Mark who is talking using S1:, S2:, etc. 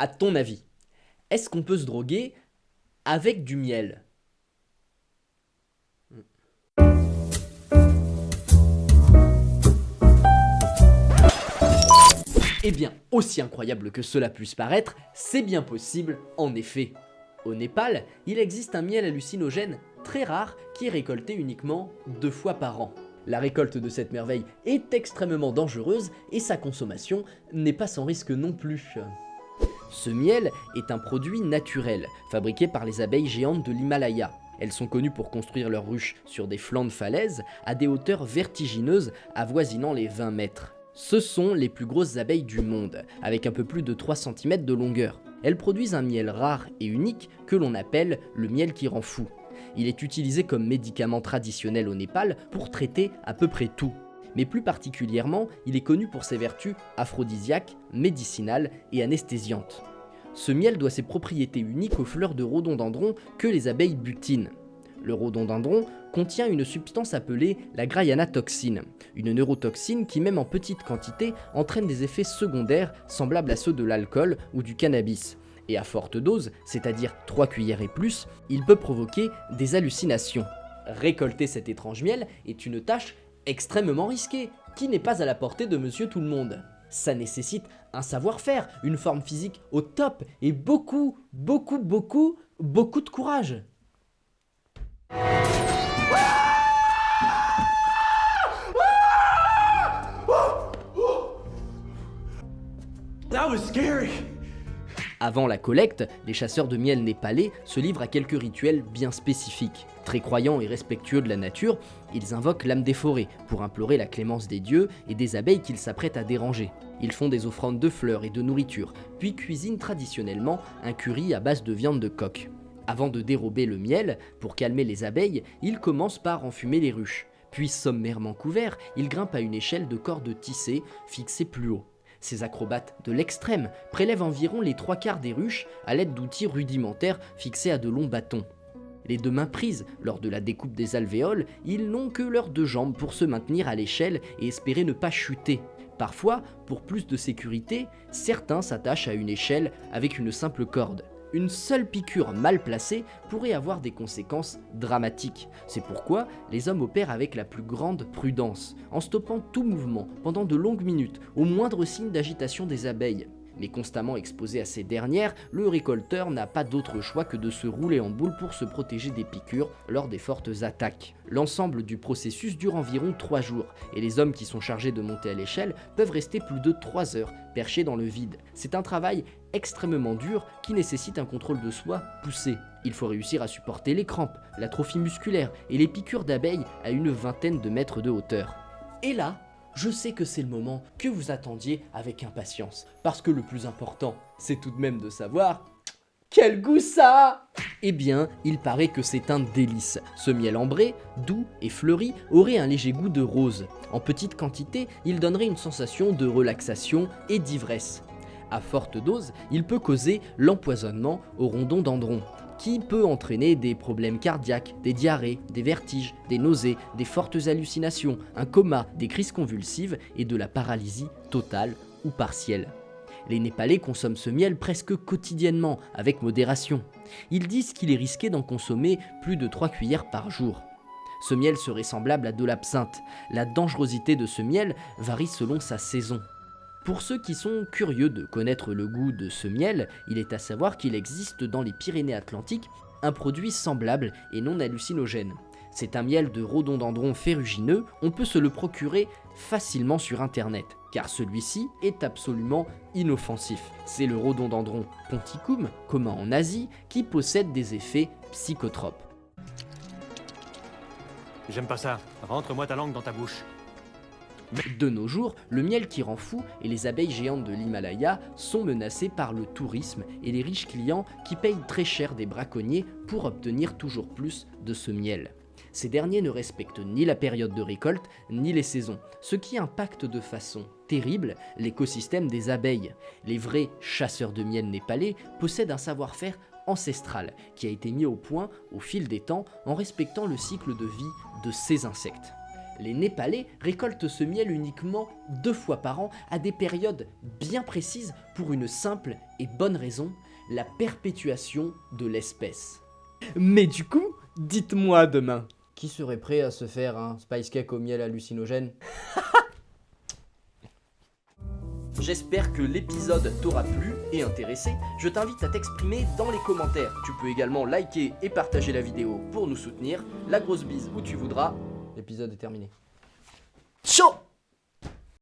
S1: À ton avis, est-ce qu'on peut se droguer avec du miel? Eh bien, aussi incroyable que cela puisse paraître, c'est bien possible en effet. Au Népal, il existe un miel hallucinogène très rare qui est récolté uniquement deux fois par an. La récolte de cette merveille est extrêmement dangereuse et sa consommation n'est pas sans risque non plus. Ce miel est un produit naturel, fabriqué par les abeilles géantes de l'Himalaya. Elles sont connues pour construire leurs ruches sur des flancs de falaises à des hauteurs vertigineuses avoisinant les 20 mètres. Ce sont les plus grosses abeilles du monde, avec un peu plus de 3 cm de longueur. Elles produisent un miel rare et unique que l'on appelle le miel qui rend fou. Il est utilisé comme médicament traditionnel au Népal pour traiter à peu près tout. Mais plus particulièrement, il est connu pour ses vertus aphrodisiaques, médicinales et anesthésiantes. Ce miel doit ses propriétés uniques aux fleurs de rhododendron que les abeilles butinent. Le rhododendron contient une substance appelée la toxine, une neurotoxine qui même en petite quantité entraîne des effets secondaires semblables à ceux de l'alcool ou du cannabis. Et à forte dose, c'est-à-dire 3 cuillères et plus, il peut provoquer des hallucinations. Récolter cet étrange miel est une tâche extrêmement risquée, qui n'est pas à la portée de monsieur tout le monde. Ça nécessite un savoir-faire, une forme physique au top et beaucoup, beaucoup, beaucoup, beaucoup de courage. Avant la collecte, les chasseurs de miel népalais se livrent à quelques rituels bien spécifiques. Très croyants et respectueux de la nature, ils invoquent l'âme des forêts pour implorer la clémence des dieux et des abeilles qu'ils s'apprêtent à déranger. Ils font des offrandes de fleurs et de nourriture, puis cuisinent traditionnellement un curry à base de viande de coq. Avant de dérober le miel, pour calmer les abeilles, ils commencent par enfumer les ruches. Puis sommairement couverts, ils grimpent à une échelle de cordes tissées fixée plus haut. Ces acrobates de l'extrême prélèvent environ les trois quarts des ruches à l'aide d'outils rudimentaires fixés à de longs bâtons. Les deux mains prises lors de la découpe des alvéoles, ils n'ont que leurs deux jambes pour se maintenir à l'échelle et espérer ne pas chuter. Parfois, pour plus de sécurité, certains s'attachent à une échelle avec une simple corde. Une seule piqûre mal placée pourrait avoir des conséquences dramatiques. C'est pourquoi les hommes opèrent avec la plus grande prudence, en stoppant tout mouvement pendant de longues minutes, au moindre signe d'agitation des abeilles. Mais constamment exposé à ces dernières, le récolteur n'a pas d'autre choix que de se rouler en boule pour se protéger des piqûres lors des fortes attaques. L'ensemble du processus dure environ 3 jours, et les hommes qui sont chargés de monter à l'échelle peuvent rester plus de 3 heures perchés dans le vide. C'est un travail extrêmement dur qui nécessite un contrôle de soi poussé. Il faut réussir à supporter les crampes, l'atrophie musculaire et les piqûres d'abeilles à une vingtaine de mètres de hauteur. Et là, je sais que c'est le moment que vous attendiez avec impatience, parce que le plus important, c'est tout de même de savoir quel goût ça Eh bien, il paraît que c'est un délice. Ce miel ambré, doux et fleuri, aurait un léger goût de rose. En petite quantité, il donnerait une sensation de relaxation et d'ivresse. À forte dose, il peut causer l'empoisonnement au rhododendron, qui peut entraîner des problèmes cardiaques, des diarrhées, des vertiges, des nausées, des fortes hallucinations, un coma, des crises convulsives et de la paralysie totale ou partielle. Les Népalais consomment ce miel presque quotidiennement, avec modération. Ils disent qu'il est risqué d'en consommer plus de 3 cuillères par jour. Ce miel serait semblable à de l'absinthe. La dangerosité de ce miel varie selon sa saison. Pour ceux qui sont curieux de connaître le goût de ce miel, il est à savoir qu'il existe dans les Pyrénées-Atlantiques un produit semblable et non hallucinogène. C'est un miel de rhododendron ferrugineux, on peut se le procurer facilement sur internet, car celui-ci est absolument inoffensif. C'est le rhododendron ponticum, commun en Asie, qui possède des effets psychotropes.
S2: J'aime pas ça, rentre-moi ta langue dans ta bouche.
S1: De nos jours, le miel qui rend fou et les abeilles géantes de l'Himalaya sont menacés par le tourisme et les riches clients qui payent très cher des braconniers pour obtenir toujours plus de ce miel. Ces derniers ne respectent ni la période de récolte ni les saisons, ce qui impacte de façon terrible l'écosystème des abeilles. Les vrais chasseurs de miel népalais possèdent un savoir-faire ancestral qui a été mis au point au fil des temps en respectant le cycle de vie de ces insectes. Les Népalais récoltent ce miel uniquement deux fois par an à des périodes bien précises pour une simple et bonne raison, la perpétuation de l'espèce. Mais du coup, dites-moi demain, qui serait prêt à se faire un spice cake au miel hallucinogène? J'espère que l'épisode t'aura plu et intéressé. Je t'invite à t'exprimer dans les commentaires. Tu peux également liker et partager la vidéo pour nous soutenir. La grosse bise où tu voudras. L'épisode est terminé. Ciao